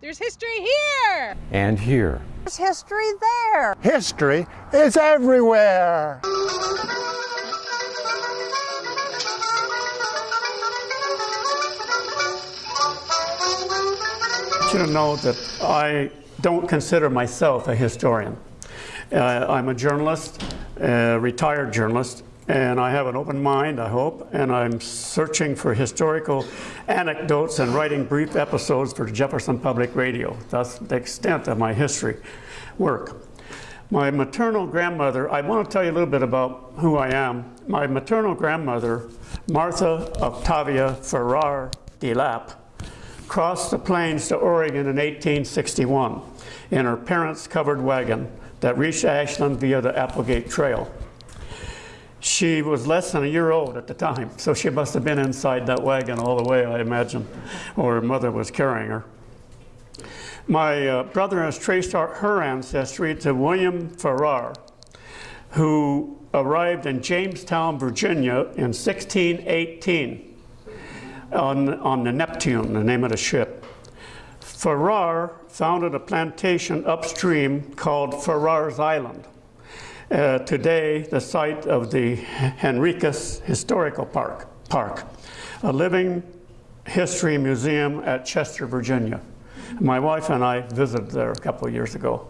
There's history here! And here. There's history there. History is everywhere. you to know that I don't consider myself a historian. Uh, I'm a journalist, a retired journalist, and I have an open mind, I hope, and I'm searching for historical anecdotes and writing brief episodes for Jefferson Public Radio. That's the extent of my history work. My maternal grandmother, I want to tell you a little bit about who I am. My maternal grandmother, Martha Octavia Farrar de Lapp, crossed the plains to Oregon in 1861 in her parents' covered wagon that reached Ashland via the Applegate Trail. She was less than a year old at the time, so she must have been inside that wagon all the way, I imagine, or her mother was carrying her. My uh, brother has traced our, her ancestry to William Farrar, who arrived in Jamestown, Virginia in 1618 on, on the Neptune, the name of the ship. Farrar founded a plantation upstream called Farrar's Island. Uh, today, the site of the Henricus Historical Park, Park, a living history museum at Chester, Virginia. My wife and I visited there a couple of years ago.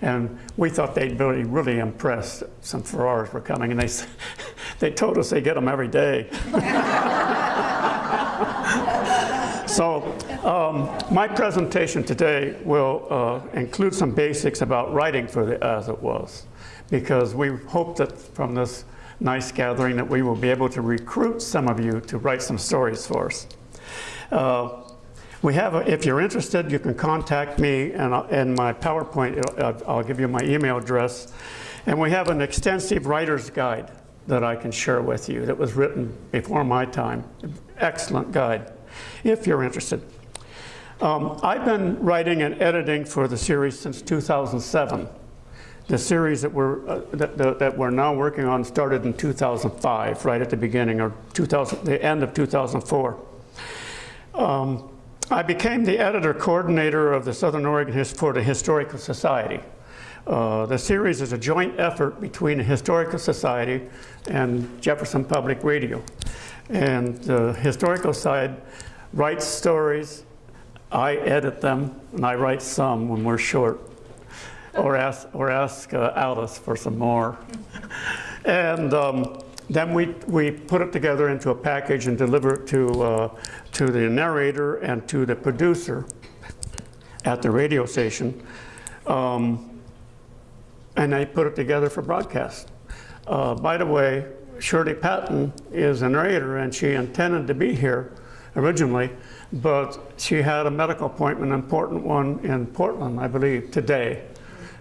And we thought they'd be really impressed. Some Farrars were coming, and they, they told us they get them every day. So um, my presentation today will uh, include some basics about writing for the As It Was, because we hope that from this nice gathering that we will be able to recruit some of you to write some stories for us. Uh, we have, a, if you're interested, you can contact me and, and my PowerPoint, uh, I'll give you my email address. And we have an extensive writer's guide that I can share with you that was written before my time. Excellent guide if you're interested. Um, I've been writing and editing for the series since 2007. The series that we're, uh, that, that, that, we're now working on started in 2005, right at the beginning, or 2000, the end of 2004. Um, I became the editor coordinator of the Southern Oregon for the Historical Society. Uh, the series is a joint effort between the Historical Society and Jefferson Public Radio. And the historical side writes stories, I edit them, and I write some when we're short, or ask, or ask uh, Alice for some more. and um, then we, we put it together into a package and deliver it to, uh, to the narrator and to the producer at the radio station. Um, and they put it together for broadcast. Uh, by the way, Shirley Patton is a narrator and she intended to be here originally, but she had a medical appointment, an important one in Portland, I believe, today.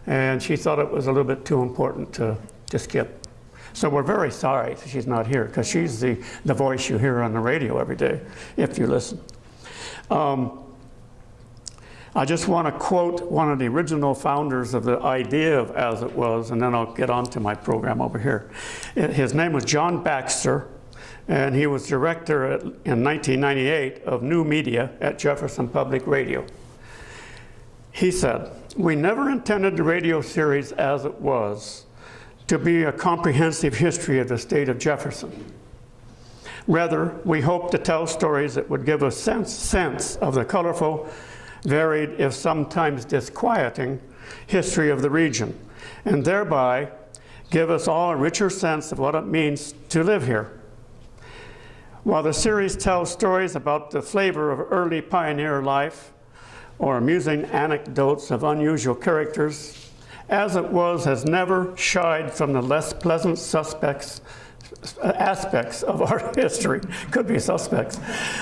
And she thought it was a little bit too important to, to skip. So we're very sorry she's not here because she's the, the voice you hear on the radio every day, if you listen. Um, I just want to quote one of the original founders of the idea of As It Was, and then I'll get on to my program over here. His name was John Baxter, and he was director at, in 1998 of new media at Jefferson Public Radio. He said, we never intended the radio series as it was to be a comprehensive history of the state of Jefferson. Rather, we hoped to tell stories that would give a sense, sense of the colorful varied, if sometimes disquieting, history of the region, and thereby give us all a richer sense of what it means to live here. While the series tells stories about the flavor of early pioneer life, or amusing anecdotes of unusual characters, as it was has never shied from the less pleasant suspects aspects of our history, could be suspects,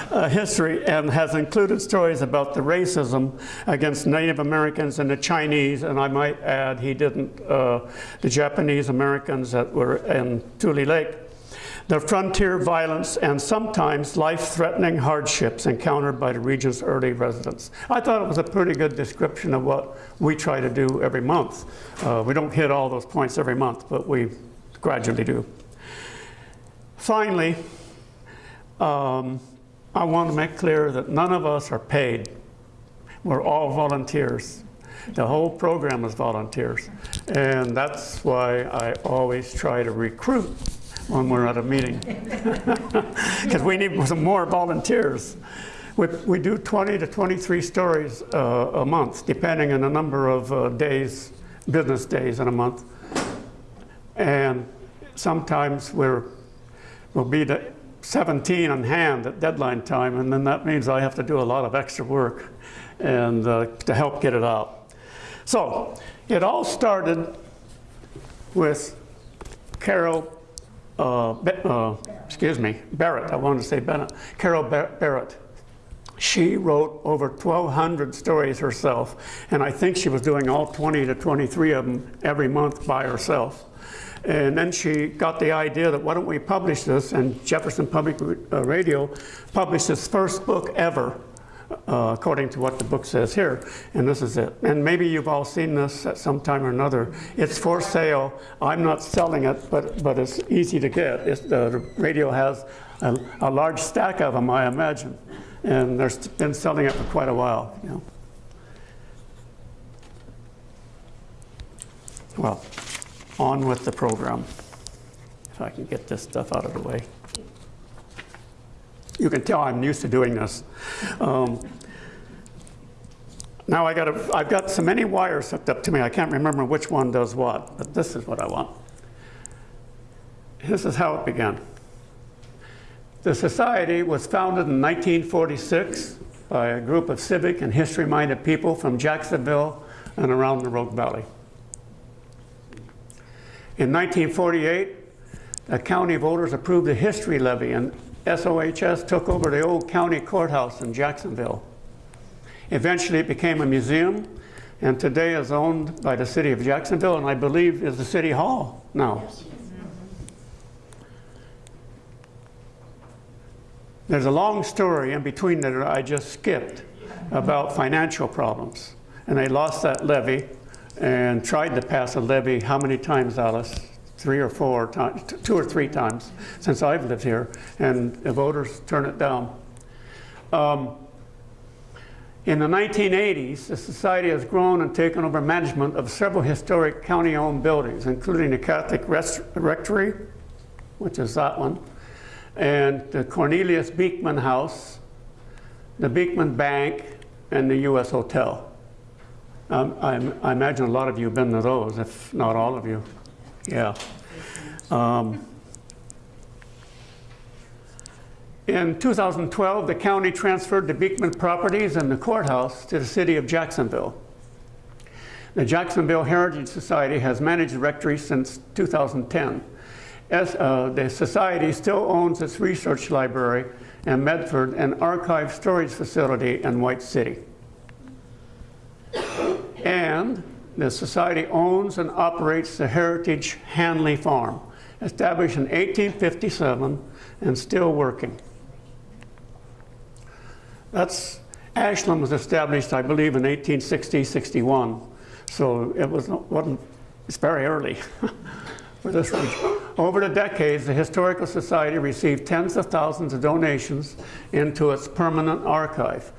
uh, history, and has included stories about the racism against Native Americans and the Chinese, and I might add he didn't, uh, the Japanese Americans that were in Tule Lake, the frontier violence and sometimes life-threatening hardships encountered by the region's early residents. I thought it was a pretty good description of what we try to do every month. Uh, we don't hit all those points every month, but we gradually do. Finally, um, I want to make clear that none of us are paid. We're all volunteers. The whole program is volunteers. And that's why I always try to recruit when we're at a meeting. Because we need some more volunteers. We, we do 20 to 23 stories uh, a month, depending on the number of uh, days, business days in a month. And sometimes we're, we'll be the 17 on hand at deadline time, and then that means I have to do a lot of extra work and uh, to help get it out. So it all started with Carol, uh, uh, excuse me, Barrett. I wanted to say Bennett. Carol Bar Barrett. She wrote over 1,200 stories herself, and I think she was doing all 20 to 23 of them every month by herself. And then she got the idea that why don't we publish this, and Jefferson Public uh, Radio published its first book ever, uh, according to what the book says here, and this is it. And maybe you've all seen this at some time or another. It's for sale. I'm not selling it, but, but it's easy to get. It's, the radio has a, a large stack of them, I imagine, and they've been selling it for quite a while. You know. Well, on with the program. If I can get this stuff out of the way. You can tell I'm used to doing this. Um, now I got a, I've got so many wires hooked up to me, I can't remember which one does what, but this is what I want. This is how it began. The society was founded in 1946 by a group of civic and history-minded people from Jacksonville and around the Rogue Valley. In 1948, the county voters approved a history levy and SOHS took over the old county courthouse in Jacksonville. Eventually it became a museum and today is owned by the city of Jacksonville and I believe is the city hall now. There's a long story in between that I just skipped about financial problems. And they lost that levy and tried to pass a levy how many times, Alice? Three or four times, two or three times since I've lived here, and the voters turn it down. Um, in the 1980s, the Society has grown and taken over management of several historic county-owned buildings, including the Catholic Rectory, which is that one, and the Cornelius Beekman House, the Beekman Bank, and the U.S. Hotel. Um, I, I, imagine a lot of you have been to those, if not all of you. Yeah. Um, in 2012, the county transferred the Beekman properties and the courthouse to the city of Jacksonville. The Jacksonville Heritage Society has managed the rectory since 2010. As, uh, the society still owns its research library in Medford and archive storage facility in White City. And the society owns and operates the Heritage Hanley Farm, established in 1857 and still working. That's, Ashland was established, I believe, in 1860-61. So it was, wasn't, it's very early for this. Over the decades, the Historical Society received tens of thousands of donations into its permanent archive.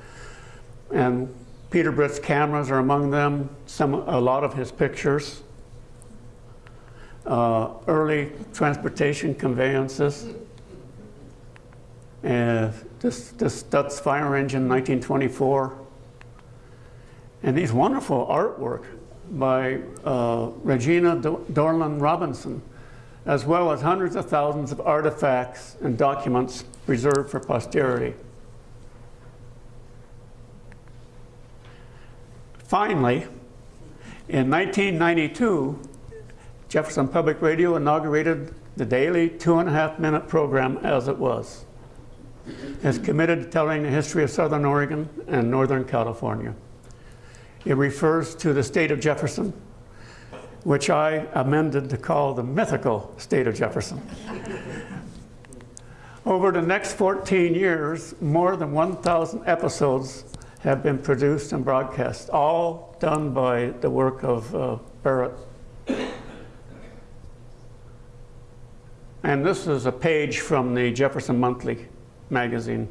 And Peter Britt's cameras are among them, some, a lot of his pictures. Uh, early transportation conveyances. And this, this Stutz fire engine, 1924. And these wonderful artwork by uh, Regina Dorland Robinson, as well as hundreds of thousands of artifacts and documents preserved for posterity. Finally, in 1992, Jefferson Public Radio inaugurated the daily two and a half minute program as it was. It's committed to telling the history of Southern Oregon and Northern California. It refers to the state of Jefferson, which I amended to call the mythical state of Jefferson. Over the next 14 years, more than 1,000 episodes have been produced and broadcast, all done by the work of uh, Barrett. And this is a page from the Jefferson Monthly magazine.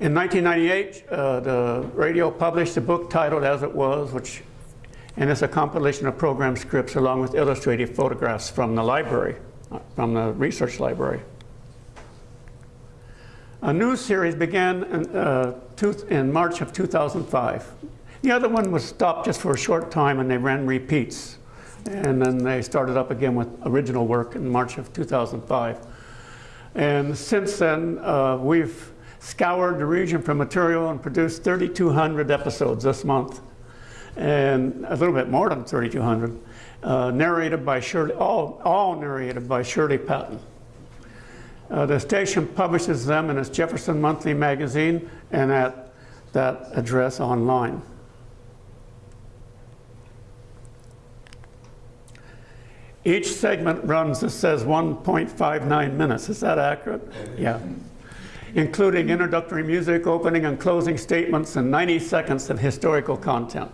In 1998, uh, the radio published a book titled As It Was, which, and it's a compilation of program scripts along with illustrative photographs from the library, uh, from the research library. A new series began in, uh, two, in March of 2005. The other one was stopped just for a short time and they ran repeats. And then they started up again with original work in March of 2005. And since then, uh, we've scoured the region for material and produced 3,200 episodes this month. And a little bit more than 3,200, uh, narrated by Shirley, all, all narrated by Shirley Patton. Uh, the station publishes them in its Jefferson Monthly magazine and at that address online. Each segment runs, it says 1.59 minutes. Is that accurate? Yeah. Including introductory music, opening and closing statements, and 90 seconds of historical content.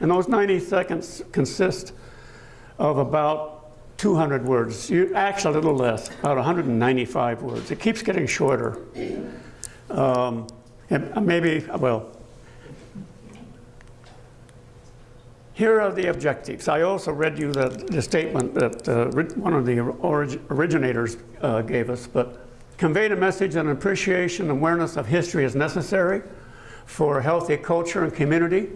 And those 90 seconds consist of about 200 words. Actually, a little less, about 195 words. It keeps getting shorter. Um, and maybe, well, Here are the objectives. I also read you the, the statement that uh, one of the orig originators uh, gave us, but conveyed a message and appreciation and awareness of history is necessary for a healthy culture and community.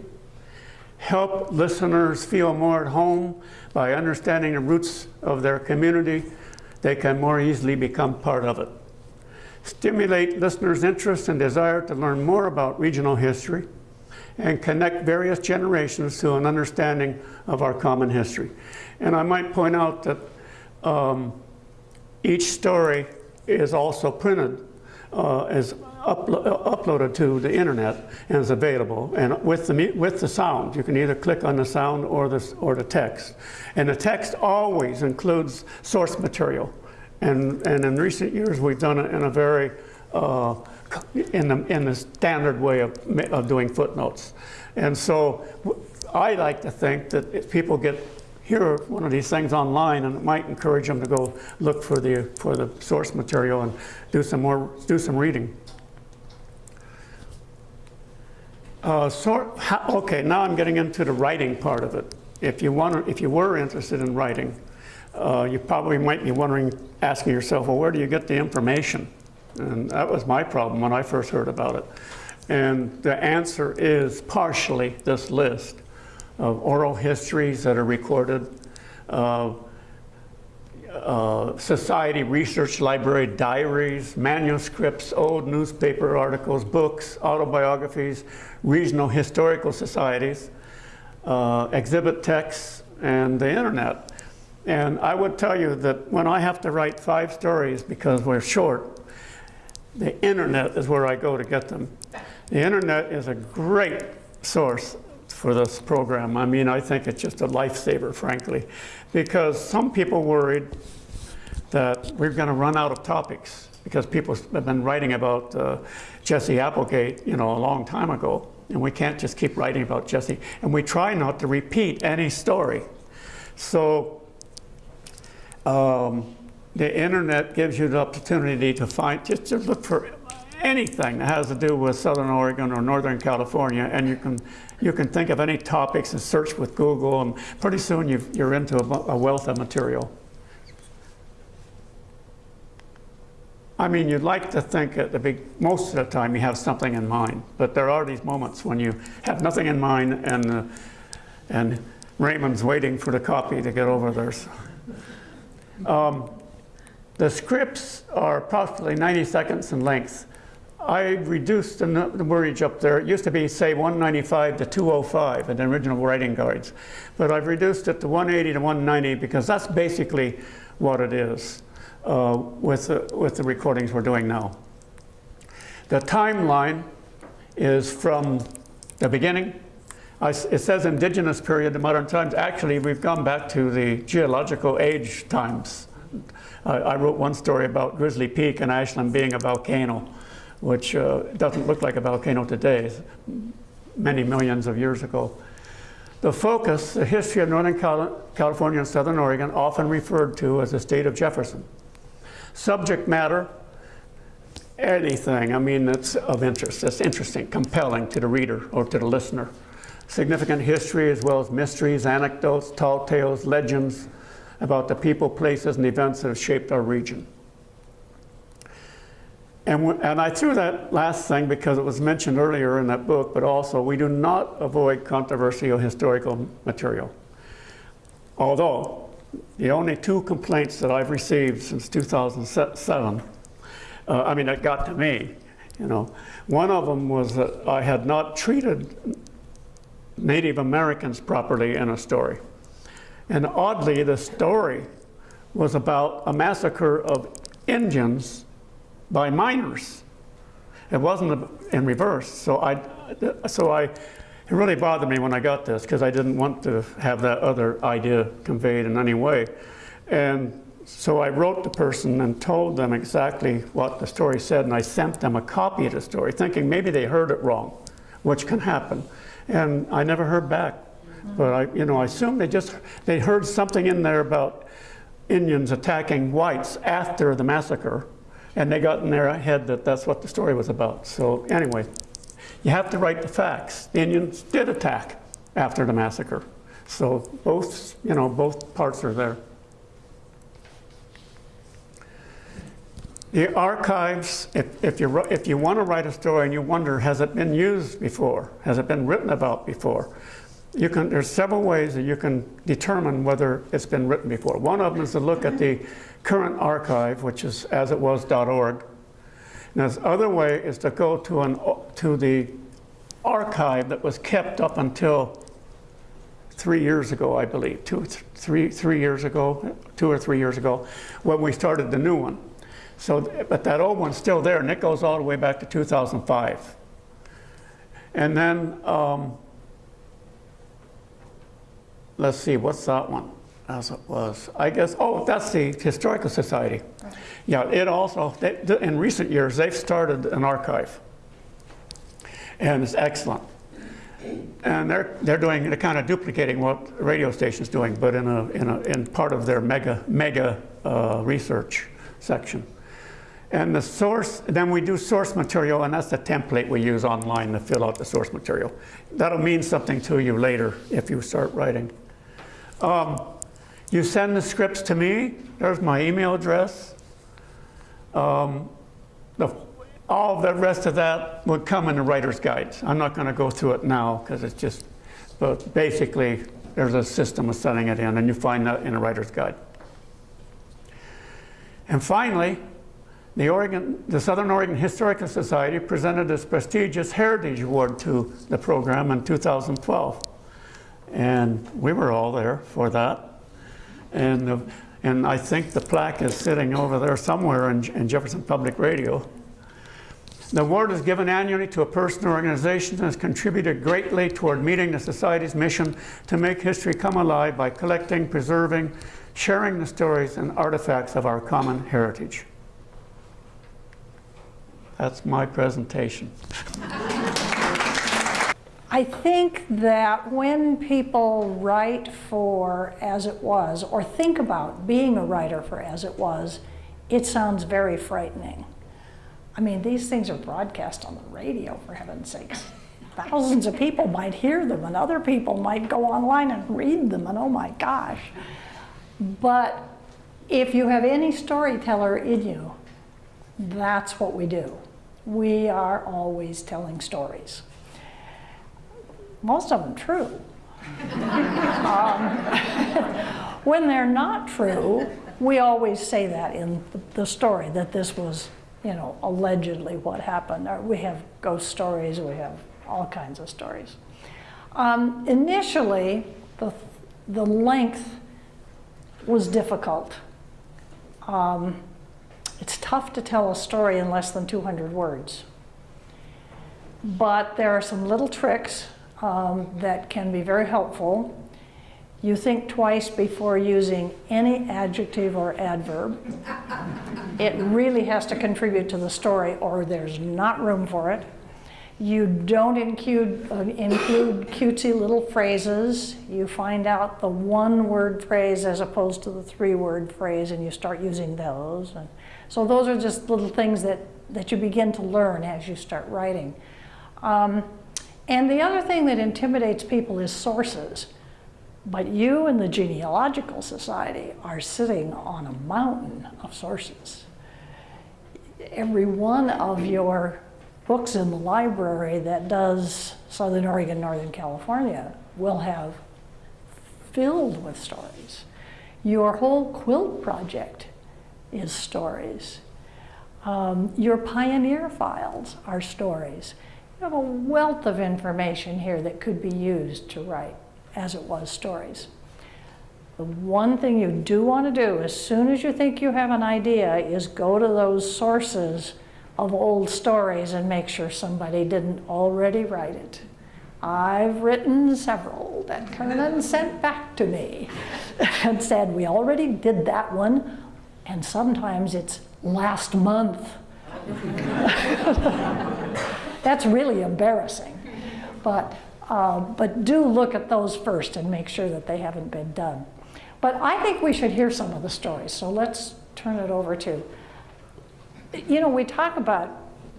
Help listeners feel more at home by understanding the roots of their community. They can more easily become part of it. Stimulate listeners' interest and desire to learn more about regional history and connect various generations to an understanding of our common history. And I might point out that um, each story is also printed uh, is uplo uploaded to the internet and is available. And with the, with the sound, you can either click on the sound or the, or the text. And the text always includes source material. And, and in recent years, we've done it in a very uh, in the, in the standard way of, of doing footnotes. And so I like to think that if people get hear one of these things online and it might encourage them to go look for the, for the source material and do some more, do some reading. Uh, so, okay, now I'm getting into the writing part of it. If you, want, if you were interested in writing, uh, you probably might be wondering, asking yourself, well, where do you get the information? And that was my problem when I first heard about it. And the answer is partially this list of oral histories that are recorded, uh, uh, society research library diaries, manuscripts, old newspaper articles, books, autobiographies, regional historical societies, uh, exhibit texts, and the internet. And I would tell you that when I have to write five stories because we're short, the internet is where I go to get them. The internet is a great source for this program. I mean, I think it's just a lifesaver, frankly, because some people worried that we're going to run out of topics because people have been writing about uh, Jesse Applegate, you know, a long time ago, and we can't just keep writing about Jesse. And we try not to repeat any story. So um, the internet gives you the opportunity to find, just to look for anything that has to do with Southern Oregon or Northern California, and you can, you can think of any topics and search with Google, and pretty soon you are into a, a wealth of material. I mean, you'd like to think at the big, most of the time you have something in mind, but there are these moments when you have nothing in mind and, uh, and Raymond's waiting for the copy to get over there. Um, the scripts are approximately 90 seconds in length. I reduced the, the wordage up there. It used to be, say, 195 to 205 in the original writing guides. But I've reduced it to 180 to 190 because that's basically what it is uh, with, the, with the recordings we're doing now. The timeline is from the beginning. I, it says indigenous period to modern times. Actually, we've gone back to the geological age times I wrote one story about Grizzly Peak in Ashland being a volcano, which uh, doesn't look like a volcano today, many millions of years ago. The focus, the history of Northern California and Southern Oregon, often referred to as the state of Jefferson. Subject matter, anything, I mean, that's of interest, that's interesting, compelling to the reader or to the listener. Significant history as well as mysteries, anecdotes, tall tales, legends about the people, places, and events that have shaped our region. And, and I threw that last thing because it was mentioned earlier in that book, but also we do not avoid controversial historical material. Although, the only two complaints that I've received since 2007, uh, I mean, it got to me, you know. One of them was that I had not treated Native Americans properly in a story. And oddly, the story was about a massacre of Indians by miners. It wasn't in reverse. So I, so I, it really bothered me when I got this because I didn't want to have that other idea conveyed in any way. And so I wrote the person and told them exactly what the story said, and I sent them a copy of the story, thinking maybe they heard it wrong, which can happen. And I never heard back. But I, you know, I assume they just they heard something in there about Indians attacking whites after the massacre, and they got in their head that that's what the story was about. So anyway, you have to write the facts. The Indians did attack after the massacre. So both, you know, both parts are there. The archives, if, if, you, if you want to write a story and you wonder, has it been used before? Has it been written about before? You can, there's several ways that you can determine whether it's been written before. One of them is to look at the current archive, which is asitwas.org. And the other way is to go to, an, to the archive that was kept up until three years ago, I believe, two, three, three years ago, two or three years ago, when we started the new one. So, but that old one's still there, and it goes all the way back to 2005. And then, um, let's see, what's that one? As it was, I guess, oh, that's the Historical Society. Yeah, it also, they, in recent years, they've started an archive. And it's excellent. And they're, they're doing, they're kind of duplicating what radio station's doing, but in, a, in, a, in part of their mega, mega uh, research section. And the source, then we do source material, and that's the template we use online to fill out the source material. That'll mean something to you later if you start writing. Um, you send the scripts to me. There's my email address. Um, the, all the rest of that would come in the writer's guides. I'm not going to go through it now because it's just, but basically there's a system of setting it in, and you find that in a writer's guide. And finally, the, Oregon, the Southern Oregon Historical Society presented this prestigious Heritage Award to the program in 2012. And we were all there for that. And, and I think the plaque is sitting over there somewhere in, in Jefferson Public Radio. The award is given annually to a person or organization that has contributed greatly toward meeting the Society's mission to make history come alive by collecting, preserving, sharing the stories and artifacts of our common heritage. That's my presentation. I think that when people write for As It Was, or think about being a writer for As It Was, it sounds very frightening. I mean, these things are broadcast on the radio, for heaven's sakes. Thousands of people might hear them, and other people might go online and read them, and oh my gosh. But if you have any storyteller in you, that's what we do we are always telling stories. Most of them true. um, when they're not true, we always say that in the story, that this was, you know, allegedly what happened. We have ghost stories, we have all kinds of stories. Um, initially, the, the length was difficult. Um, it's tough to tell a story in less than 200 words. But there are some little tricks um, that can be very helpful. You think twice before using any adjective or adverb. It really has to contribute to the story or there's not room for it. You don't include, uh, include cutesy little phrases. You find out the one word phrase as opposed to the three word phrase and you start using those. And so those are just little things that that you begin to learn as you start writing. Um, and the other thing that intimidates people is sources. But you and the Genealogical Society are sitting on a mountain of sources. Every one of your books in the library that does Southern Oregon, Northern California will have filled with stories. Your whole quilt project is stories. Um, your pioneer files are stories. Have a wealth of information here that could be used to write as it was stories. The one thing you do want to do as soon as you think you have an idea is go to those sources of old stories and make sure somebody didn't already write it. I've written several that Kernan sent back to me and said, we already did that one, and sometimes it's last month. That's really embarrassing. But, uh, but do look at those first and make sure that they haven't been done. But I think we should hear some of the stories, so let's turn it over to. You know, we talk about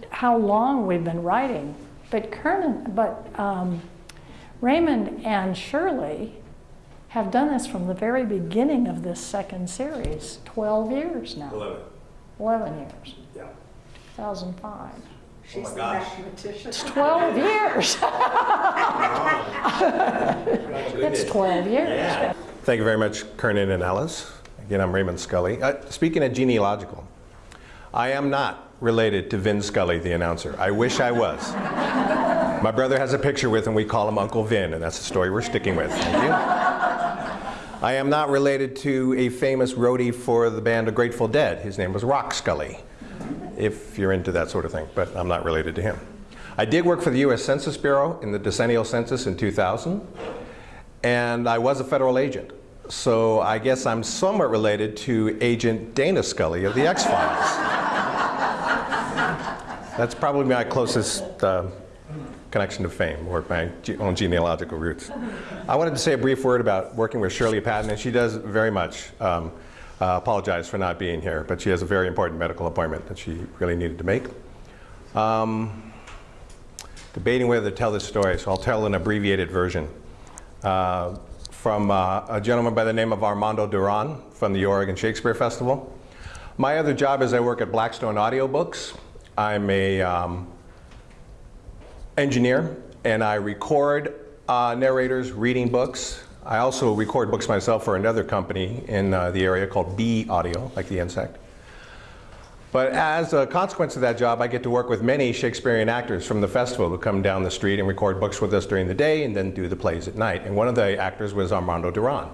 how long we've been writing, but Kernan, but um, Raymond and Shirley have done this from the very beginning of this second series, 12 years now. 11. 11 years, Yeah. 2005. Oh my gosh. It's 12 years. It's 12 years. Thank you very much, Kernan and Alice. Again, I'm Raymond Scully. Uh, speaking of genealogical, I am not related to Vin Scully, the announcer. I wish I was. My brother has a picture with him. We call him Uncle Vin, and that's the story we're sticking with. Thank you. I am not related to a famous roadie for the band of Grateful Dead. His name was Rock Scully, if you're into that sort of thing, but I'm not related to him. I did work for the U.S. Census Bureau in the decennial census in 2000, and I was a federal agent. So I guess I'm somewhat related to Agent Dana Scully of the X-Files. That's probably my closest uh, connection to fame or my own genealogical roots. I wanted to say a brief word about working with Shirley Patton, and she does very much um, uh, apologize for not being here, but she has a very important medical appointment that she really needed to make. Um, debating whether to tell this story, so I'll tell an abbreviated version. Uh, from uh, a gentleman by the name of Armando Duran from the Oregon Shakespeare Festival. My other job is I work at Blackstone Audiobooks. I'm a um, engineer and I record uh, narrators reading books. I also record books myself for another company in uh, the area called Bee Audio, like the insect. But as a consequence of that job, I get to work with many Shakespearean actors from the festival who come down the street and record books with us during the day and then do the plays at night. And one of the actors was Armando Duran.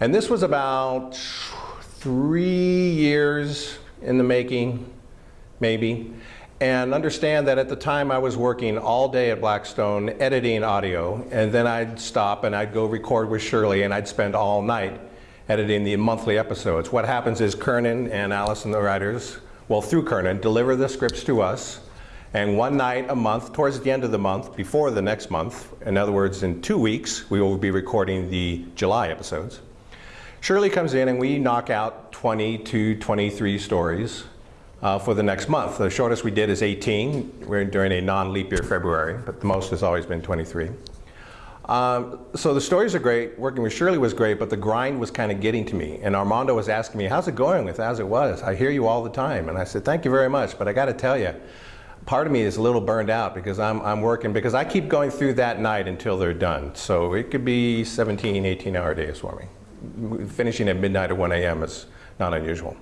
And this was about three years in the making, maybe. And understand that at the time I was working all day at Blackstone editing audio, and then I'd stop and I'd go record with Shirley, and I'd spend all night editing the monthly episodes. What happens is Kernan and Alice and the writers, well, through Kernan, deliver the scripts to us. And one night a month, towards the end of the month, before the next month, in other words, in two weeks, we will be recording the July episodes. Shirley comes in and we knock out 20 to 23 stories uh, for the next month. The shortest we did is 18. We're during a non-leap year February, but the most has always been 23. Um, so the stories are great. Working with Shirley was great, but the grind was kind of getting to me. And Armando was asking me, "How's it going with As It Was? I hear you all the time." And I said, "Thank you very much, but I got to tell you, part of me is a little burned out because I'm, I'm working because I keep going through that night until they're done. So it could be 17, 18 hour days for me. Finishing at midnight or 1 a.m. is not unusual.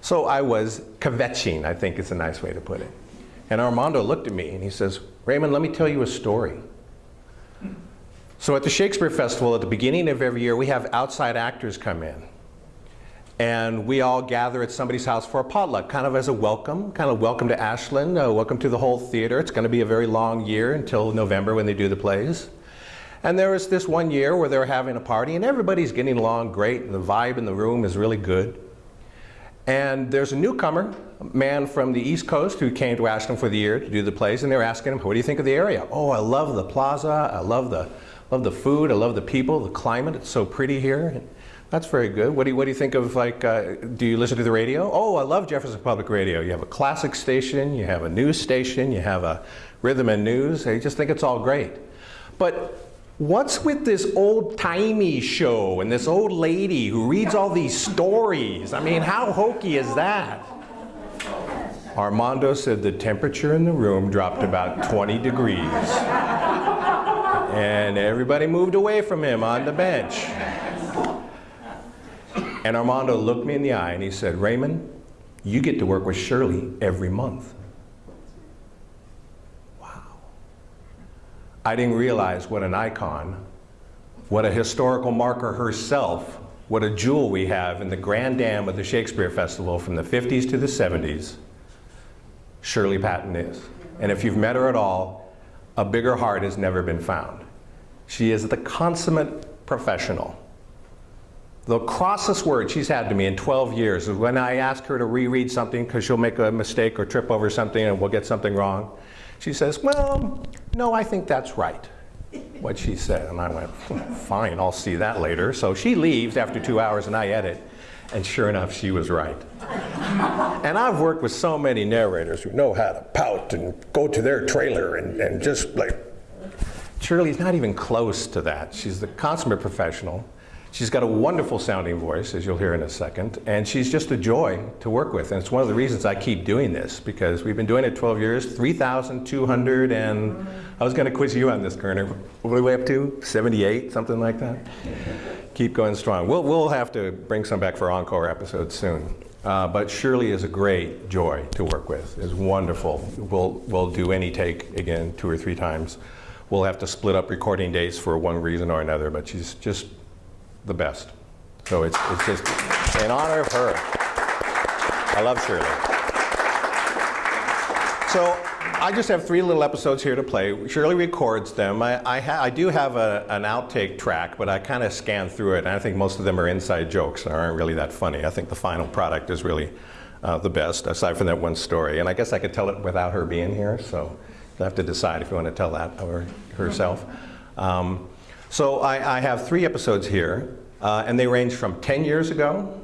So I was kvetching, I think is a nice way to put it. And Armando looked at me and he says, Raymond, let me tell you a story. So at the Shakespeare Festival, at the beginning of every year, we have outside actors come in. And we all gather at somebody's house for a potluck, kind of as a welcome, kind of welcome to Ashland, uh, welcome to the whole theater. It's going to be a very long year until November when they do the plays. And there was this one year where they were having a party and everybody's getting along great and the vibe in the room is really good. And there's a newcomer, a man from the East Coast who came to Ashland for the year to do the plays and they were asking him, what do you think of the area? Oh, I love the plaza, I love the, love the food, I love the people, the climate, it's so pretty here. And That's very good. What do you, what do you think of like, uh, do you listen to the radio? Oh, I love Jefferson Public Radio. You have a classic station, you have a news station, you have a rhythm and news. I just think it's all great. But what's with this old-timey show and this old lady who reads all these stories? I mean, how hokey is that? Armando said the temperature in the room dropped about 20 degrees. And everybody moved away from him on the bench. And Armando looked me in the eye and he said, Raymond, you get to work with Shirley every month. I didn't realize what an icon, what a historical marker herself, what a jewel we have in the Grand Dam of the Shakespeare Festival from the 50s to the 70s, Shirley Patton is. And if you've met her at all, a bigger heart has never been found. She is the consummate professional. The crossest word she's had to me in 12 years is when I ask her to reread something because she'll make a mistake or trip over something and we'll get something wrong. She says, well, no, I think that's right, what she said. And I went, fine, I'll see that later. So she leaves after two hours and I edit. And sure enough, she was right. and I've worked with so many narrators who know how to pout and go to their trailer and, and just like, Shirley's not even close to that. She's the consummate professional. She's got a wonderful sounding voice, as you'll hear in a second, and she's just a joy to work with. And it's one of the reasons I keep doing this, because we've been doing it 12 years, 3,200, and I was going to quiz you on this, Kernan. What are we way up to? 78, something like that? keep going strong. We'll, we'll have to bring some back for encore episodes soon. Uh, but Shirley is a great joy to work with. Is wonderful. We'll, we'll do any take again two or three times. We'll have to split up recording dates for one reason or another, but she's just the best. So it's, it's just in honor of her. I love Shirley. So I just have three little episodes here to play. Shirley records them. I, I, I do have a, an outtake track, but I kind of scanned through it, and I think most of them are inside jokes and aren't really that funny. I think the final product is really uh, the best, aside from that one story. And I guess I could tell it without her being here, so you have to decide if you want to tell that or herself. Um, so I, I, have three episodes here, uh, and they range from 10 years ago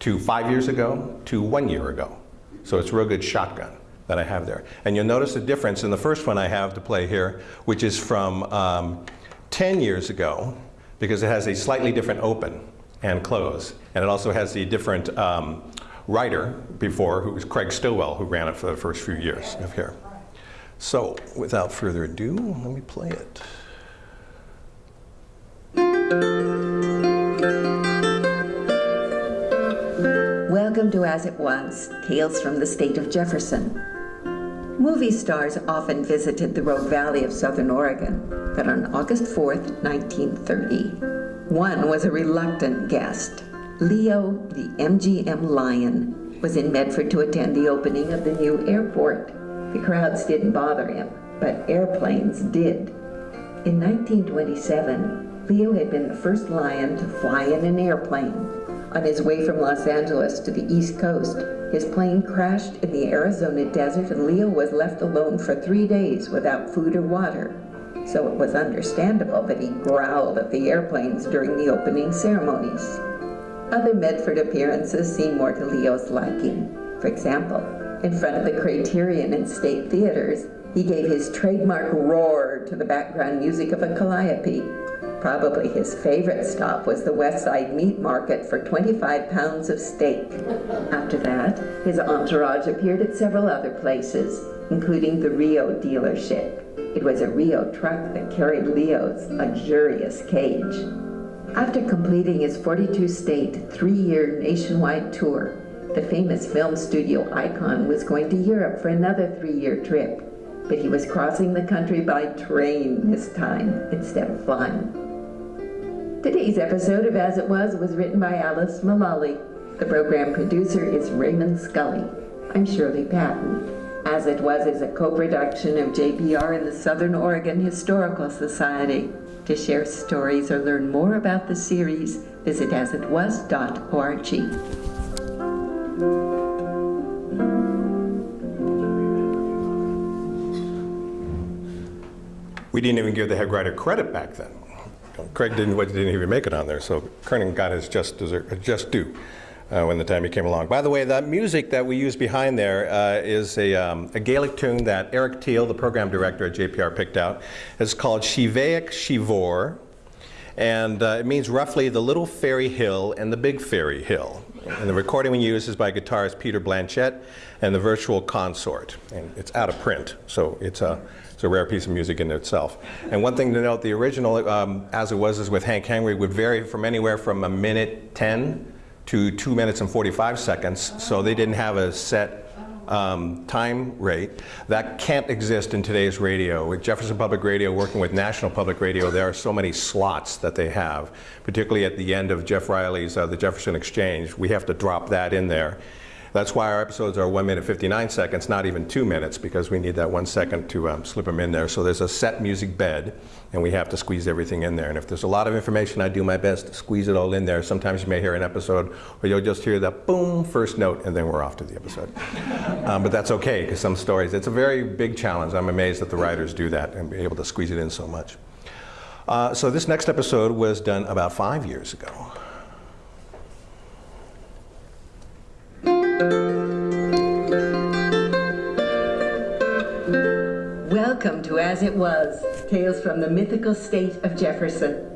to five years ago to one year ago. So it's a real good shotgun that I have there. And you'll notice a difference in the first one I have to play here, which is from um, 10 years ago, because it has a slightly different open and close. And it also has the different um, writer before, who was Craig Stillwell, who ran it for the first few years of here. So without further ado, let me play it. To As It Was, Tales from the State of Jefferson. Movie stars often visited the Rogue Valley of Southern Oregon, but on August 4th, 1930, one was a reluctant guest. Leo, the MGM Lion, was in Medford to attend the opening of the new airport. The crowds didn't bother him, but airplanes did. In 1927, Leo had been the first lion to fly in an airplane. On his way from Los Angeles to the East Coast, his plane crashed in the Arizona desert and Leo was left alone for three days without food or water. So it was understandable that he growled at the airplanes during the opening ceremonies. Other Medford appearances seemed more to Leo's liking. For example, in front of the Criterion and State Theaters, he gave his trademark roar to the background music of a calliope Probably his favorite stop was the West Side Meat Market for 25 pounds of steak. After that, his entourage appeared at several other places, including the Reo dealership. It was a Reo truck that carried Leo's luxurious cage. After completing his 42-state, three-year nationwide tour, the famous film studio icon was going to Europe for another three-year trip, but he was crossing the country by train this time instead of flying. Today's episode of As It Was was written by Alice Mullally. The program producer is Raymond Scully. I'm Shirley Patton. As It Was is a co-production of JPR and the Southern Oregon Historical Society. To share stories or learn more about the series, visit asitwas.org. We didn't even give the head writer credit back then. Craig didn't, didn't even make it on there, so Kernan got his just, desert, just due uh, when the time he came along. By the way, that music that we use behind there uh, is a, um, a, Gaelic tune that Eric Teel, the program director at JPR, picked out. It's called Si Bheag Si Mhor, and uh, it means roughly the little fairy hill and the big fairy hill. And the recording we use is by guitarist Peter Blanchette and the Virtual Consort. And it's out of print, so it's a, a rare piece of music in itself. And one thing to note, the original, um, as it was, is with Hank Henry, would vary from anywhere from a minute 10 to 2 minutes and 45 seconds, so they didn't have a set um, time rate. That can't exist in today's radio. With Jefferson Public Radio working with National Public Radio, there are so many slots that they have, particularly at the end of Geoff Riley's uh, The Jefferson Exchange. We have to drop that in there. That's why our episodes are 1 minute 59 seconds, not even 2 minutes, because we need that one second to um, slip them in there. So there's a set music bed, and we have to squeeze everything in there. And if there's a lot of information, I do my best to squeeze it all in there. Sometimes you may hear an episode where you'll just hear that boom, first note, and then we're off to the episode. um, but that's okay, because some stories, it's a very big challenge. I'm amazed that the writers do that and be able to squeeze it in so much. Uh, so this next episode was done about five years ago. Welcome to As It Was, Tales from the Mythical State of Jefferson.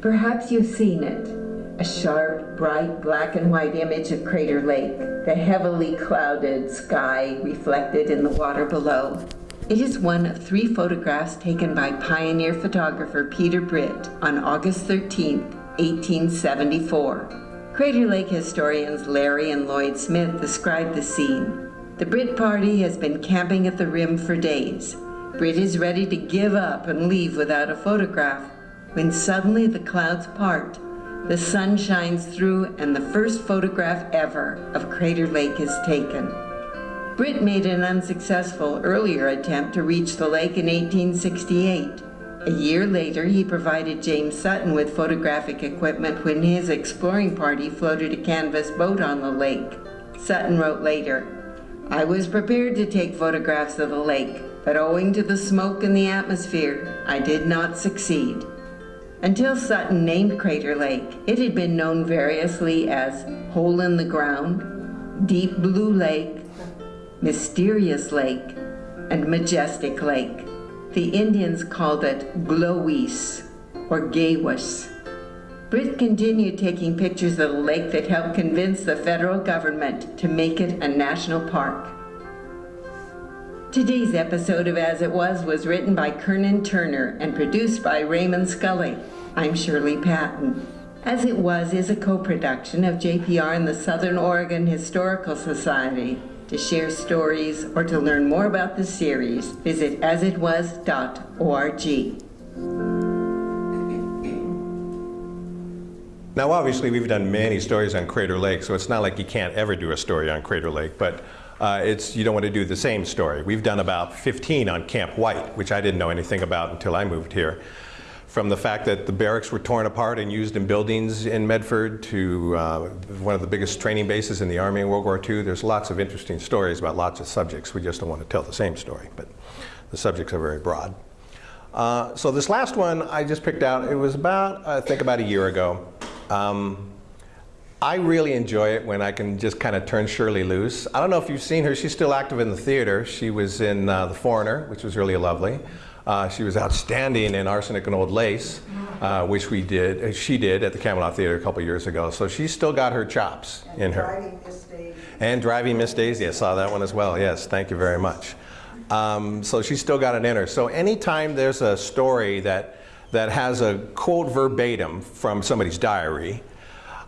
Perhaps you've seen it, a sharp, bright black and white image of Crater Lake, the heavily clouded sky reflected in the water below. It is one of three photographs taken by pioneer photographer Peter Britt on August 13, 1874. Crater Lake historians Larry and Lloyd Smith describe the scene. The Britt party has been camping at the rim for days. Britt is ready to give up and leave without a photograph when suddenly the clouds part. The sun shines through and the first photograph ever of Crater Lake is taken. Britt made an unsuccessful earlier attempt to reach the lake in 1868. A year later, he provided James Sutton with photographic equipment when his exploring party floated a canvas boat on the lake. Sutton wrote later, I was prepared to take photographs of the lake, but owing to the smoke in the atmosphere, I did not succeed. Until Sutton named Crater Lake, it had been known variously as Hole in the Ground, Deep Blue Lake, Mysterious Lake, and Majestic Lake. The Indians called it Glowis or Gaywis. Britt continued taking pictures of the lake that helped convince the federal government to make it a national park. Today's episode of As It Was was written by Kernan Turner and produced by Raymond Scully. I'm Shirley Patton. As It Was is a co-production of JPR and the Southern Oregon Historical Society. To share stories or to learn more about the series, visit asitwas.org. Now, obviously, we've done many stories on Crater Lake, so it's not like you can't ever do a story on Crater Lake, but uh, it's, you don't want to do the same story. We've done about 15 on Camp White, which I didn't know anything about until I moved here from the fact that the barracks were torn apart and used in buildings in Medford to uh, one of the biggest training bases in the Army in World War II. There's lots of interesting stories about lots of subjects. We just don't want to tell the same story, but the subjects are very broad. Uh, so this last one I just picked out, it was about, I think about a year ago. Um, I really enjoy it when I can just kind of turn Shirley loose. I don't know if you've seen her, she's still active in the theater. She was in uh, The Foreigner, which was really lovely. Uh, she was outstanding in Arsenic and Old Lace, uh, which we did, uh, she did at the Camelot Theater a couple years ago. So she's still got her chops and in her. Driving Miss Daisy. And Driving Miss Daisy, I saw that one as well. Yes, thank you very much. Um, so she's still got it in her. So anytime there's a story that, that has a quote verbatim from somebody's diary,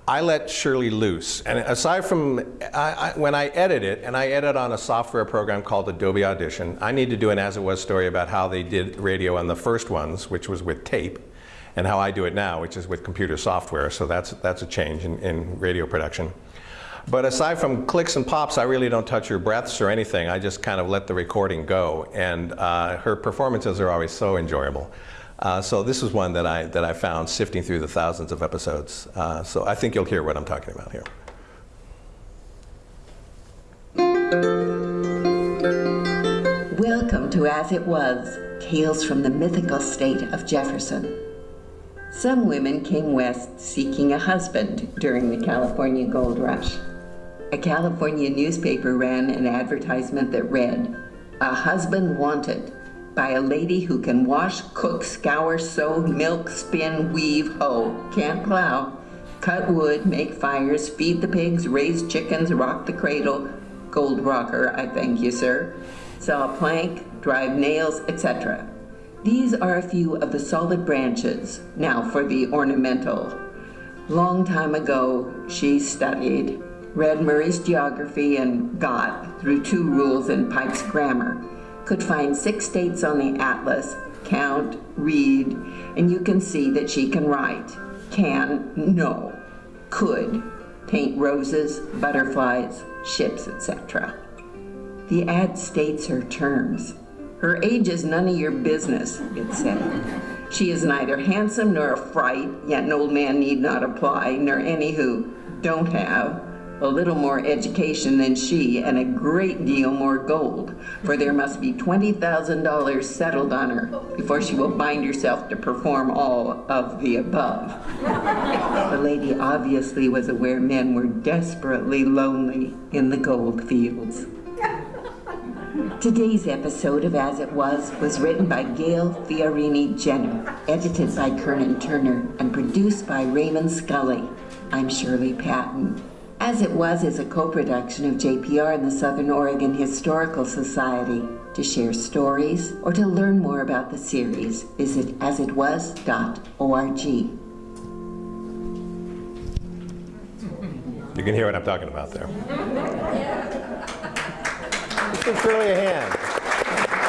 I let Shirley loose. And aside from, I, I, when I edit it, and I edit on a software program called Adobe Audition, I need to do an as it was story about how they did radio on the first ones, which was with tape, and how I do it now, which is with computer software. So that's, that's a change in, in radio production. But aside from clicks and pops, I really don't touch her breaths or anything. I just kind of let the recording go. And uh, her performances are always so enjoyable. Uh, so this is one that I, that I found sifting through the thousands of episodes. Uh, so I think you'll hear what I'm talking about here. Welcome to As It Was, Tales from the Mythical State of Jefferson. Some women came west seeking a husband during the California gold rush. A California newspaper ran an advertisement that read, A husband wanted by a lady who can wash, cook, scour, sew, milk, spin, weave, hoe, can't plow, cut wood, make fires, feed the pigs, raise chickens, rock the cradle, gold rocker, I thank you, sir, saw plank, drive nails, etc. These are a few of the solid branches. Now for the ornamental. Long time ago, she studied, read Murray's geography, and got, through two rules in Pike's grammar, could find six states on the atlas, count, read, and you can see that she can write. Can, no. Could, paint roses, butterflies, ships, etc. The ad states her terms. Her age is none of your business, it said. She is neither handsome nor a fright, yet an old man need not apply, nor any who don't have a little more education than she and a great deal more gold, for there must be $20,000 settled on her before she will bind herself to perform all of the above. the lady obviously was aware men were desperately lonely in the gold fields. Today's episode of As It Was was written by Gail Fiorini Jenner, edited by Kernan Turner, and produced by Raymond Scully. I'm Shirley Patton. As It Was is a co-production of JPR and the Southern Oregon Historical Society. To share stories or to learn more about the series, visit asitwas.org. You can hear what I'm talking about there. Just give Shirley a hand.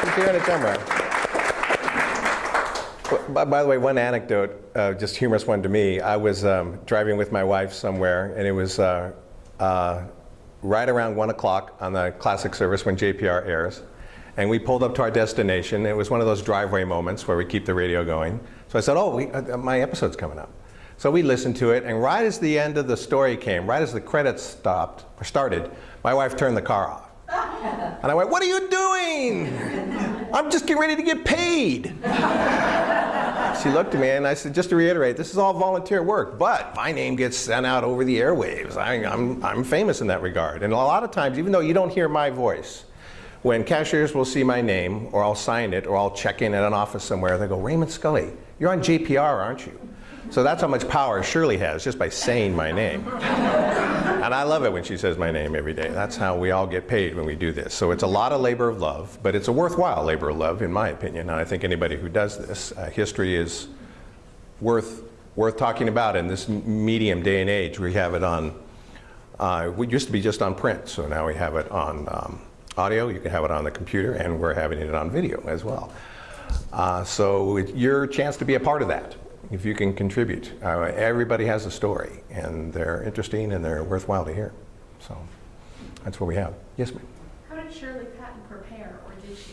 She's here on the camera. By, by the way, one anecdote, uh, just humorous one to me. I was um, driving with my wife somewhere, and it was uh, uh, right around 1 o'clock on the classic service when JPR airs. And we pulled up to our destination. It was one of those driveway moments where we keep the radio going. So I said, oh, we, uh, my episode's coming up. So we listened to it, and right as the end of the story came, right as the credits stopped, or started, my wife turned the car off. And I went, what are you doing? I'm just getting ready to get paid. She looked at me and I said, just to reiterate, this is all volunteer work, but my name gets sent out over the airwaves. I, am I'm, I'm famous in that regard. And a lot of times, even though you don't hear my voice, when cashiers will see my name, or I'll sign it, or I'll check in at an office somewhere, they go, Raymond Scully, you're on JPR, aren't you? So that's how much power Shirley has just by saying my name. and I love it when she says my name every day. That's how we all get paid when we do this. So it's a lot of labor of love, but it's a worthwhile labor of love in my opinion. And I think anybody who does this, uh, history is worth, worth talking about in this medium day and age. We have it on, uh, we used to be just on print, so now we have it on um, audio, you can have it on the computer, and we're having it on video as well. Uh, so it's your chance to be a part of that if you can contribute. Uh, everybody has a story, and they're interesting and they're worthwhile to hear. So that's what we have. Yes, ma'am. How did Shirley Patton prepare, or did she?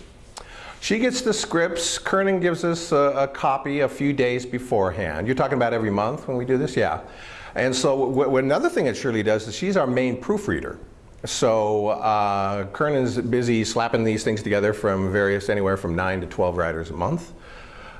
She gets the scripts. Kernan gives us a, a, copy a few days beforehand. You're talking about every month when we do this? Yeah. And so another thing that Shirley does is she's our main proofreader. So uh, Kernan's busy slapping these things together from various, anywhere from 9 to 12 writers a month.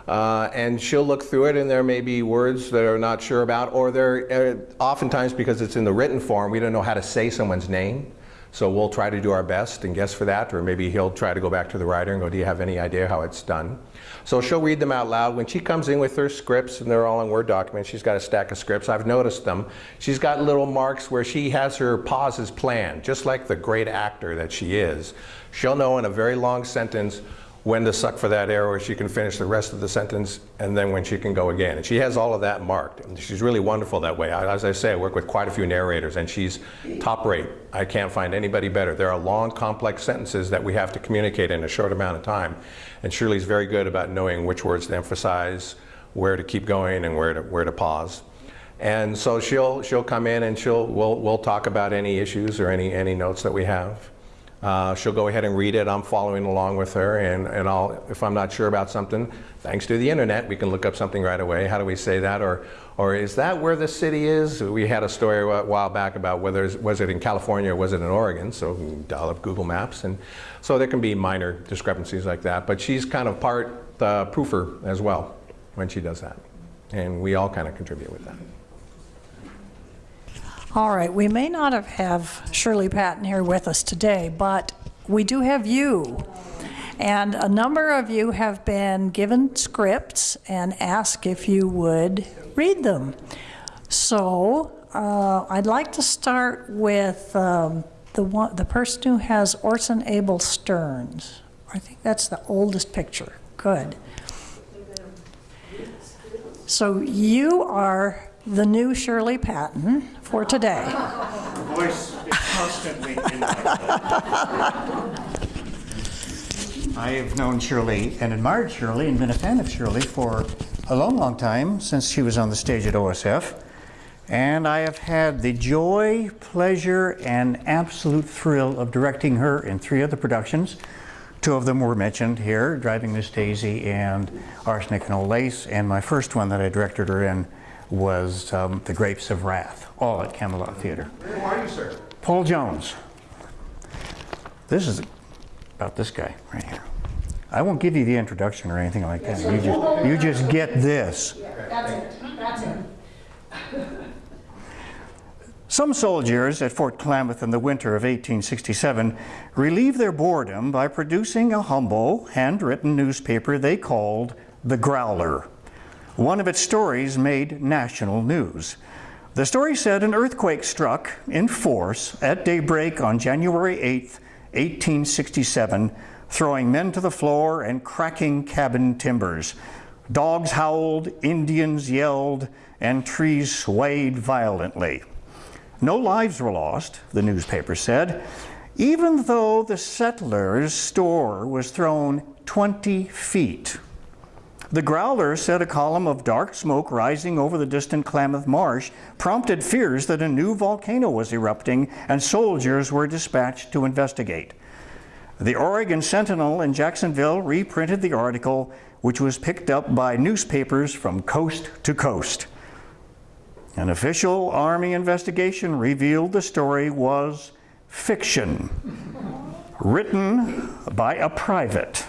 Uh, and she'll look through it and there may be words that are not sure about or there uh, oftentimes because it's in the written form we don't know how to say someone's name. So we'll try to do our best and guess for that or maybe he'll try to go back to the writer and go do you have any idea how it's done? So she'll read them out loud. When she comes in with her scripts and they're all in Word documents she's got a stack of scripts. I've noticed them. She's got little marks where she has her pauses planned just like the great actor that she is. She'll know in a very long sentence when to suck for that where she can finish the rest of the sentence and then when she can go again. And she has all of that marked. And she's really wonderful that way. As I say, I work with quite a few narrators and she's top rate. I can't find anybody better. There are long, complex sentences that we have to communicate in a short amount of time. And Shirley's very good about knowing which words to emphasize, where to keep going and where to, where to pause. And so she'll, she'll come in and she'll, we'll, we'll talk about any issues or any, any notes that we have. Uh, she'll go ahead and read it. I'm following along with her, and, and I'll, if I'm not sure about something, thanks to the internet, we can look up something right away. How do we say that? Or, or is that where the city is? We had a story a while back about whether was it in California or was it in Oregon. So dial up Google Maps, and so there can be minor discrepancies like that. But she's kind of part the proofer as well when she does that. and we all kind of contribute with that. All right, we may not have, have Shirley Patton here with us today, but we do have you. And a number of you have been given scripts and asked if you would read them. So uh, I'd like to start with um, the, one, the person who has Orson Avery Stearns. I think that's the oldest picture. Good. So you are the new Shirley Patton for today. voice is constantly. I have known Shirley and admired Shirley and been a fan of Shirley for a long, long time, since she was on the stage at OSF. And I have had the joy, pleasure, and absolute thrill of directing her in three other productions. Two of them were mentioned here, Driving Miss Daisy and Arsenic and Old Lace. And my first one that I directed her in was um, The Grapes of Wrath, all at Camelot Theater. Who are you, sir? Paul Jones. This is about this guy right here. I won't give you the introduction or anything like that. You just, you just get this. That's it, that's it. Some soldiers at Fort Klamath in the winter of 1867 relieved their boredom by producing a humble, handwritten newspaper they called The Growler. One of its stories made national news. The story said an earthquake struck in force at daybreak on January 8, 1867, throwing men to the floor and cracking cabin timbers. Dogs howled, Indians yelled, and trees swayed violently. No lives were lost, the newspaper said, even though the settlers' store was thrown 20 feet. The Growler said a column of dark smoke rising over the distant Klamath Marsh prompted fears that a new volcano was erupting and soldiers were dispatched to investigate. The Oregon Sentinel in Jacksonville reprinted the article, which was picked up by newspapers from coast to coast. An official Army investigation revealed the story was fiction, written by a private.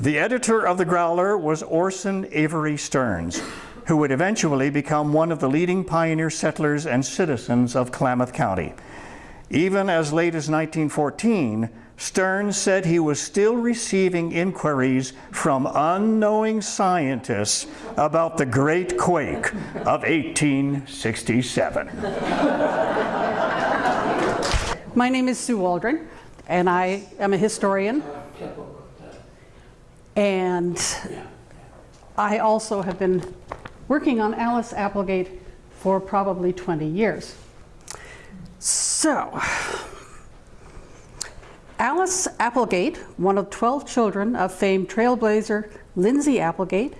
The editor of the Growler was Orson Avery Stearns, who would eventually become one of the leading pioneer settlers and citizens of Klamath County. Even as late as 1914, Stearns said he was still receiving inquiries from unknowing scientists about the Great Quake of 1867. My name is Sue Waldron, and I am a historian. And I also have been working on Alice Applegate for probably 20 years. So, Alice Applegate, one of 12 children of famed trailblazer Lindsay Applegate,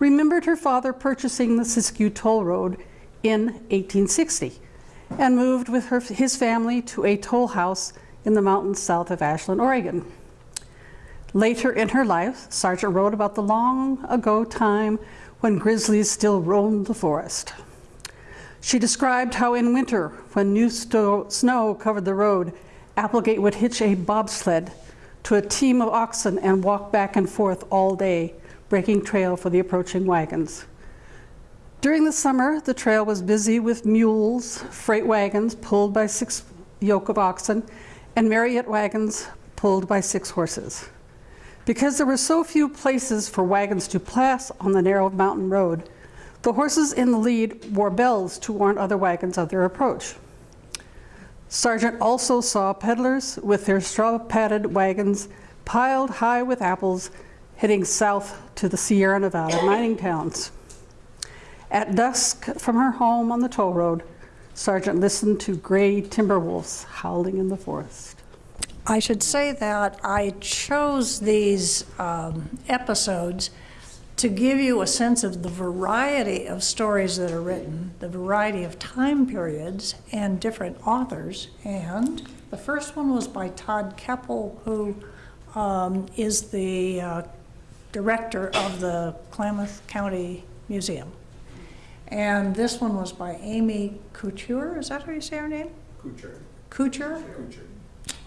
remembered her father purchasing the Siskiyou Toll Road in 1860 and moved with her, his family to a toll house in the mountains south of Ashland, Oregon. Later in her life, Sargent wrote about the long ago time when grizzlies still roamed the forest. She described how in winter, when new snow covered the road, Applegate would hitch a bobsled to a team of oxen and walk back and forth all day, breaking trail for the approaching wagons. During the summer, the trail was busy with mules, freight wagons pulled by six yoke of oxen, and Marriott wagons pulled by six horses. Because there were so few places for wagons to pass on the narrow mountain road, the horses in the lead wore bells to warn other wagons of their approach. Sargent also saw peddlers with their straw padded wagons piled high with apples heading south to the Sierra Nevada mining towns. At dusk from her home on the toll road, Sargent listened to gray timber wolves howling in the forest. I should say that I chose these um, episodes to give you a sense of the variety of stories that are written, the variety of time periods and different authors. And the first one was by Todd Kepple, who um, is the uh, director of the Klamath County Museum. And this one was by Amy Couture. Is that how you say her name? Couture. Kucher? Kucher.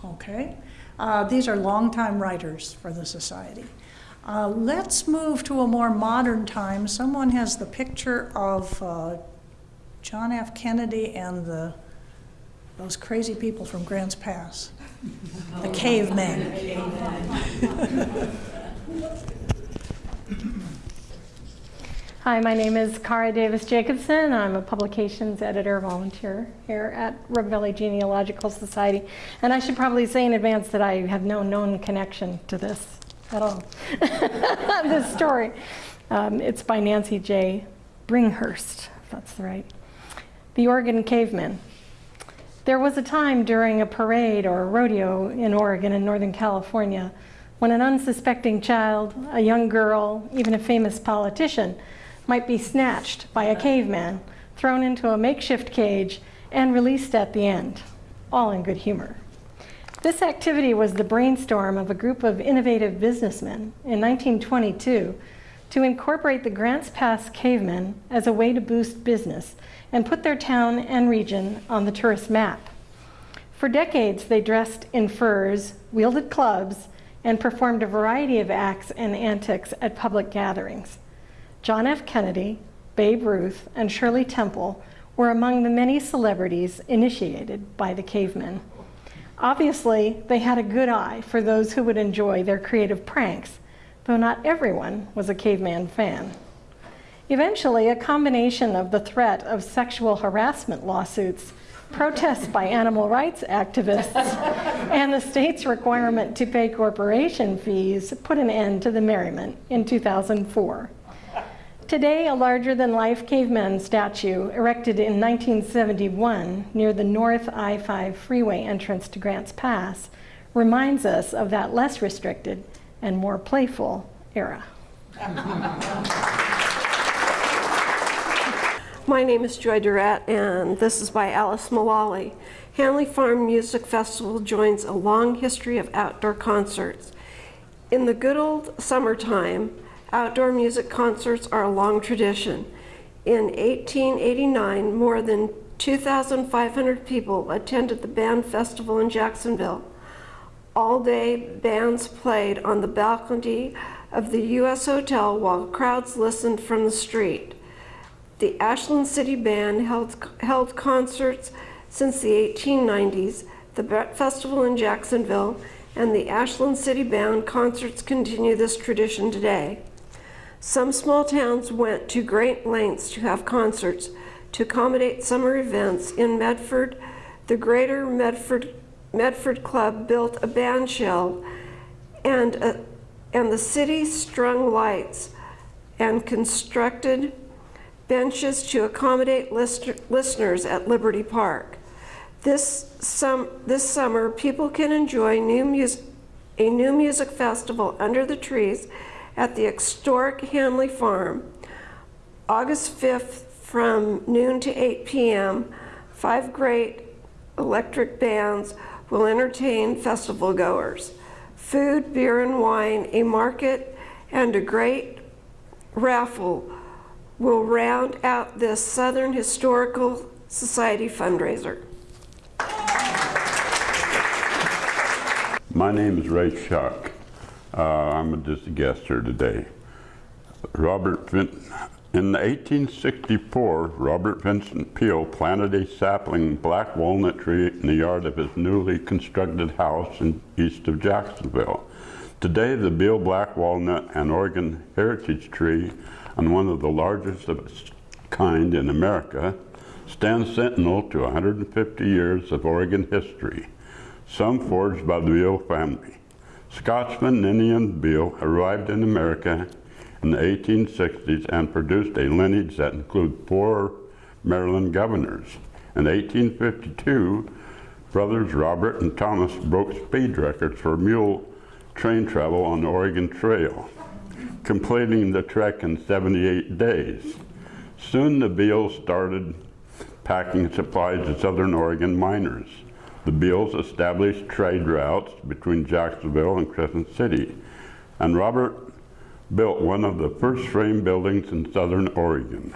Okay. Uh, these are longtime writers for the Society. Uh, let's move to a more modern time. Someone has the picture of uh, John F. Kennedy and the those crazy people from Grants Pass, the cavemen. Hi, my name is Kara Davis Jacobson. I'm a publications editor volunteer here at Rogue Valley Genealogical Society. And I should probably say in advance that I have no known connection to this at all. this story. Um, it's by Nancy J. Bringhurst, if that's the right. The Oregon Cavemen. There was a time during a parade or a rodeo in Oregon and Northern California when an unsuspecting child, a young girl, even a famous politician, might be snatched by a caveman, thrown into a makeshift cage, and released at the end, all in good humor. This activity was the brainstorm of a group of innovative businessmen in 1922 to incorporate the Grants Pass cavemen as a way to boost business and put their town and region on the tourist map. For decades, they dressed in furs, wielded clubs, and performed a variety of acts and antics at public gatherings. John F. Kennedy, Babe Ruth, and Shirley Temple were among the many celebrities initiated by the cavemen. Obviously, they had a good eye for those who would enjoy their creative pranks, though not everyone was a caveman fan. Eventually, a combination of the threat of sexual harassment lawsuits, protests by animal rights activists, and the state's requirement to pay corporation fees put an end to the merriment in 2004. Today, a larger-than-life caveman statue erected in 1971 near the North I-5 freeway entrance to Grants Pass reminds us of that less restricted and more playful era. My name is Joy Durrett, and this is by Alice Mullaly. Hanley Farm Music Festival joins a long history of outdoor concerts. In the good old summertime, outdoor music concerts are a long tradition. In 1889, more than 2,500 people attended the band festival in Jacksonville. All day, bands played on the balcony of the U.S. Hotel while crowds listened from the street. The Ashland City Band held, held concerts since the 1890s, the Festival in Jacksonville, and the Ashland City Band concerts continue this tradition today. Some small towns went to great lengths to have concerts to accommodate summer events. In Medford, the Greater Medford, Medford Club built a band shell and, a, and the city strung lights and constructed benches to accommodate listeners at Liberty Park. This, sum, this summer, people can enjoy new a new music festival under the trees at the historic Hanley Farm. August 5th from noon to 8 p.m., five great electric bands will entertain festival goers. Food, beer, and wine, a market, and a great raffle will round out this Southern Historical Society fundraiser. My name is Ray Shuck. Uh, I'm just a guest here today. Robert Vin in 1864, Robert Vincent Beall planted a sapling black walnut tree in the yard of his newly constructed house in east of Jacksonville. Today, the Beall black walnut and Oregon heritage tree and one of the largest of its kind in America, stands sentinel to 150 years of Oregon history, some forged by the Beall family. Scotsman Ninian Beall arrived in America in the 1860s and produced a lineage that includes four Maryland governors. In 1852, brothers Robert and Thomas broke speed records for mule train travel on the Oregon Trail completing the trek in 78 days. Soon the Bealls started packing supplies to Southern Oregon miners. The Bealls established trade routes between Jacksonville and Crescent City, and Robert built one of the first frame buildings in Southern Oregon,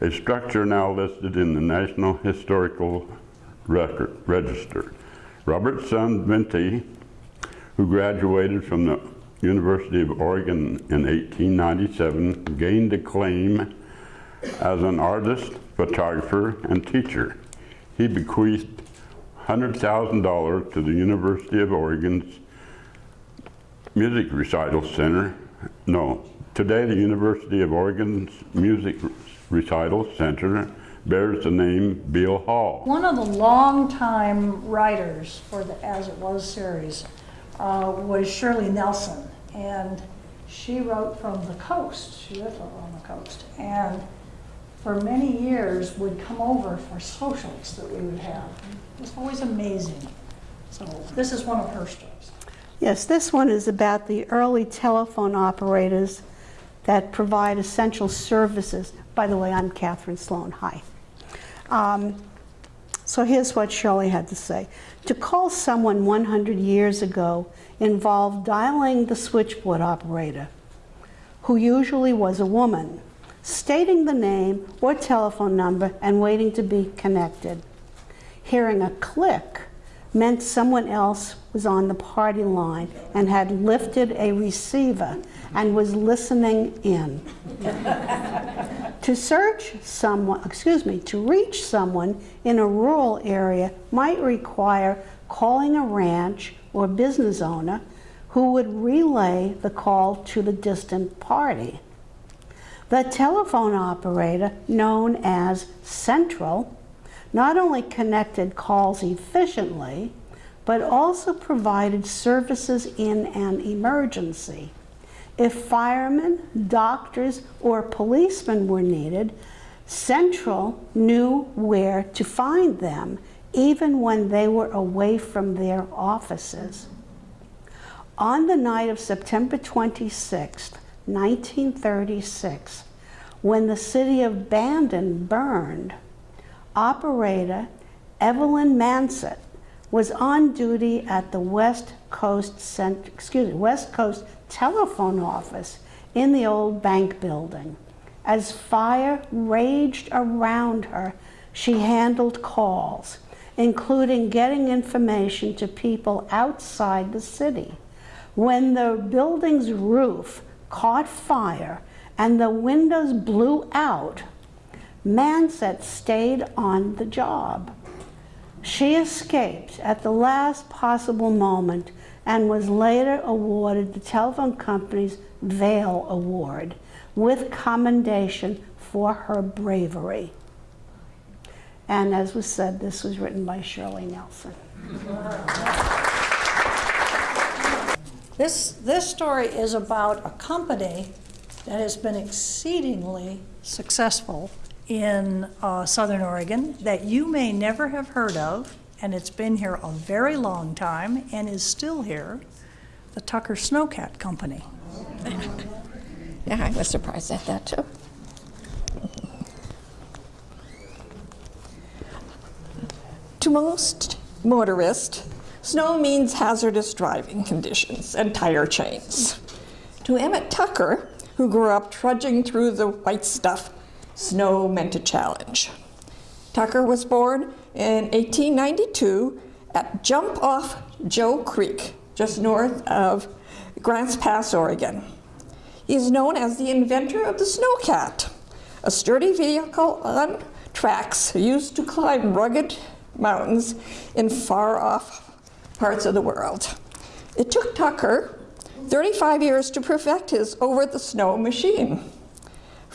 a structure now listed in the National Historical Record, Register. Robert's son, Vinty, who graduated from the University of Oregon in 1897, gained acclaim as an artist, photographer, and teacher. He bequeathed $100,000 to the University of Oregon's Music Recital Center. No, today the University of Oregon's Music Recital Center bears the name Beall Hall. One of the longtime writers for the As It Was series uh, was Shirley Nelson, and she wrote from the coast. She lived on the coast, and for many years would come over for socials that we would have. It was always amazing. So this is one of her stories. Yes, this one is about the early telephone operators that provide essential services. By the way, I'm Catherine Sloan. Hi. Um, so here's what Shirley had to say. To call someone 100 years ago involved dialing the switchboard operator, who usually was a woman, stating the name or telephone number and waiting to be connected. Hearing a click meant someone else was on the party line and had lifted a receiver and was listening in. to search someone, excuse me, to reach someone in a rural area might require calling a ranch or business owner who would relay the call to the distant party. The telephone operator, known as Central, not only connected calls efficiently, but also provided services in an emergency. If firemen, doctors, or policemen were needed, Central knew where to find them, even when they were away from their offices. On the night of September 26, 1936, when the city of Bandon burned, operator Evelyn Mansett was on duty at the West Coast Cent excuse me, West Coast telephone office in the old bank building. As fire raged around her, she handled calls, including getting information to people outside the city. When the building's roof caught fire and the windows blew out, Mansett stayed on the job. She escaped at the last possible moment and was later awarded the telephone company's Vail Award with commendation for her bravery. And as was said, this was written by Shirley Nelson. This, this story is about a company that has been exceedingly successful in uh, Southern Oregon that you may never have heard of, and it's been here a very long time and is still here, the Tucker Sno-Cat Company. yeah, I was surprised at that too. to most motorists, snow means hazardous driving conditions and tire chains. To Emmett Tucker, who grew up trudging through the white stuff snow meant a challenge. Tucker was born in 1892 at Jump Off Joe Creek, just north of Grants Pass, Oregon. He is known as the inventor of the snowcat, a sturdy vehicle on tracks used to climb rugged mountains in far off parts of the world. It took Tucker 35 years to perfect his over the snow machine.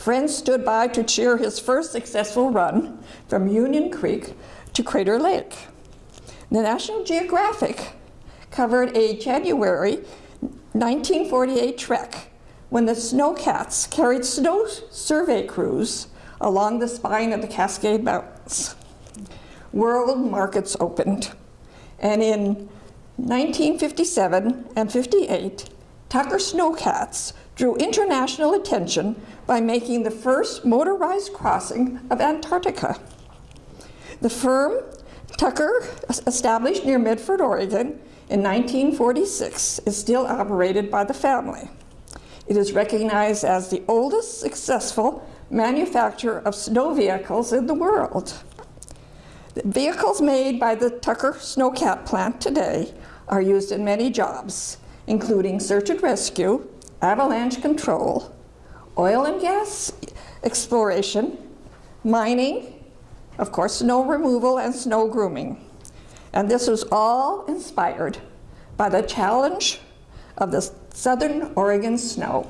Friends stood by to cheer his first successful run from Union Creek to Crater Lake. The National Geographic covered a January 1948 trek when the Snowcats carried snow survey crews along the spine of the Cascade Mountains. World markets opened, and in 1957 and 58, Tucker Sno-Cats drew international attention by making the first motorized crossing of Antarctica. The firm Tucker established near Medford, Oregon in 1946 is still operated by the family. It is recognized as the oldest successful manufacturer of snow vehicles in the world. The vehicles made by the Tucker Sno-Cat plant today are used in many jobs, including search and rescue, avalanche control, oil and gas exploration, mining, of course, snow removal and snow grooming. And this was all inspired by the challenge of the Southern Oregon snow.